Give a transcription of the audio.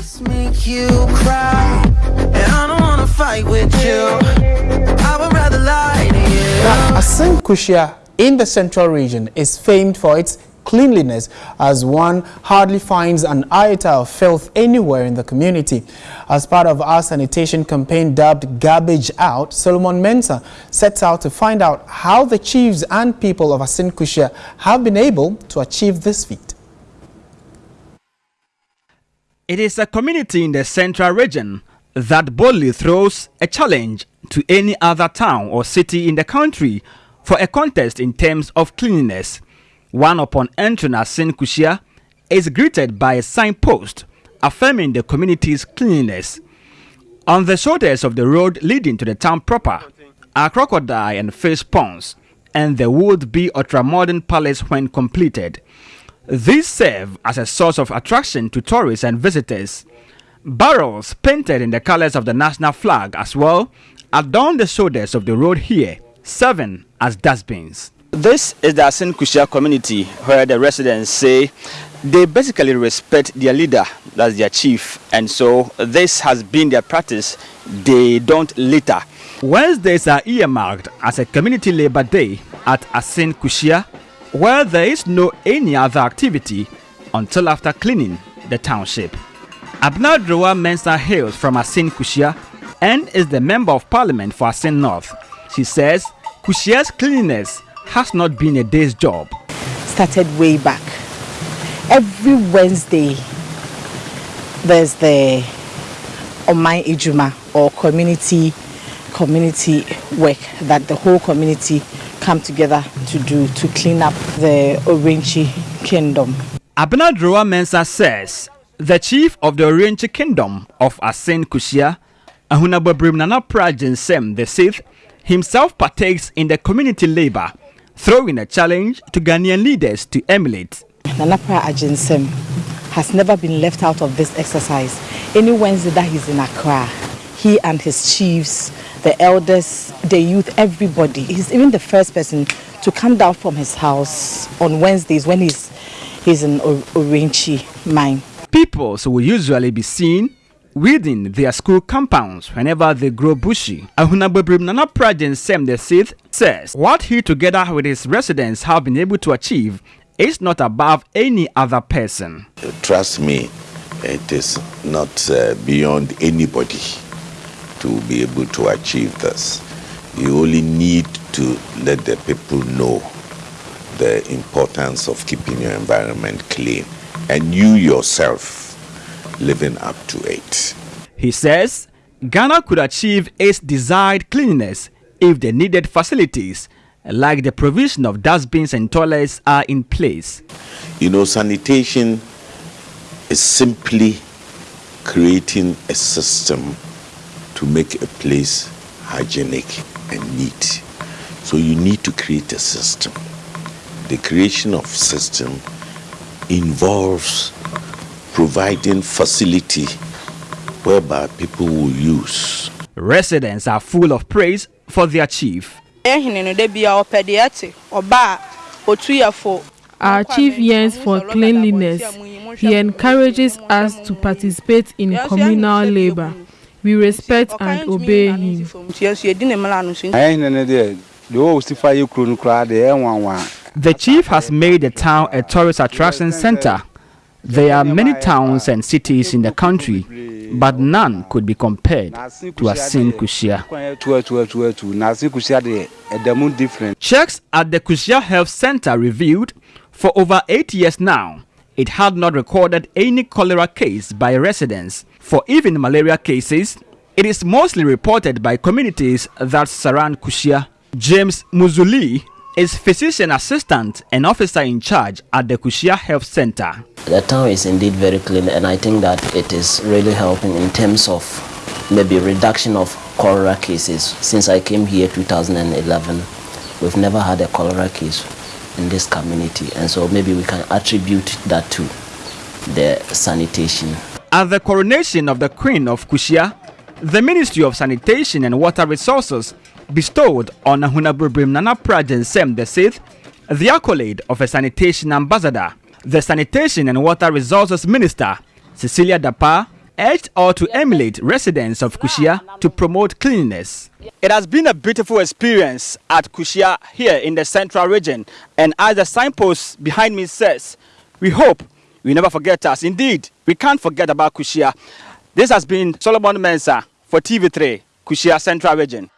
Make you cry, and I don't wanna fight with you. I would rather lie to you. Now, Assin Kushea in the central region is famed for its cleanliness as one hardly finds an iota of filth anywhere in the community. As part of our sanitation campaign dubbed Garbage Out, Solomon Mensah sets out to find out how the chiefs and people of Assin Kushea have been able to achieve this feat. It is a community in the central region that boldly throws a challenge to any other town or city in the country for a contest in terms of cleanliness. One upon entering Assin Kushea is greeted by a signpost affirming the community's cleanliness. On the shoulders of the road leading to the town proper are crocodile and fish ponds and the would-be ultra-modern palace when completed. These serve as a source of attraction to tourists and visitors. Barrels painted in the colors of the national flag as well adorn the shoulders of the road here, serving as dustbins. This is the Assin Kushea community where the residents say they basically respect their leader, that's their chief, and so this has been their practice. They don't litter. Wednesdays are earmarked as a community labor day at Assin Kushea where there is no any other activity until after cleaning the township. Abena Durowaa Mensah hails from Assin Kushea and is the member of parliament for Assin North. She says Kushea's cleanliness has not been a day's job. Started way back. Every Wednesday there's the Omai Ijuma or community community work that the whole community come together to do to clean up the Orenchi kingdom. Abena Durowaa Mensah says the chief of the Orenchi kingdom of Assin Kushea, Ahunababrim Nana Prajan Sem the Sixth, himself partakes in the community labor, throwing a challenge to Ghanaian leaders to emulate. Nana Prajan Sem has never been left out of this exercise. Any Wednesday that he's in Accra, he and his chiefs the elders, the youth, everybody. He's even the first person to come down from his house on Wednesdays when he's, he's in Orenchi mine. People will usually be seen within their school compounds whenever they grow bushy. Ahunababrim Nana Prajan Sem the Sith says what he together with his residents have been able to achieve is not above any other person. Trust me, it is not uh, beyond anybody to be able to achieve this. You only need to let the people know the importance of keeping your environment clean and you yourself living up to it. He says Ghana could achieve its desired cleanliness if the needed facilities like the provision of dustbins and toilets are in place. You know, sanitation is simply creating a system to make a place hygienic and neat. So you need to create a system. The creation of system involves providing facility whereby people will use. Residents are full of praise for their chief. Our chief yearns for cleanliness. He encourages us to participate in communal labor. We respect and obey him. The chief has made the town a tourist attraction center. There are many towns and cities in the country, but none could be compared to Asin Kushia. Checks at the Kushia Health Center revealed for over eight years now, it had not recorded any cholera case by residents. For even malaria cases, it is mostly reported by communities that surround Kushea. James Muzuli is physician assistant and officer in charge at the Kushea Health Center. The town is indeed very clean and I think that it is really helping in terms of maybe reduction of cholera cases. Since I came here 2011, we've never had a cholera case in this community and so maybe we can attribute that to the sanitation. At the coronation of the Queen of Kushea, the Ministry of Sanitation and Water Resources bestowed on Ahunababrim Nana the Sixth the accolade of a sanitation ambassador. The Sanitation and Water Resources Minister, Cecilia Dapaah, urged all to emulate residents of Kushea to promote cleanliness. It has been a beautiful experience at Kushea here in the central region and as the signpost behind me says, we hope you never forget us. Indeed, we can't forget about Kushea. This has been Solomon Mensah for TV3, Kushea Central Region.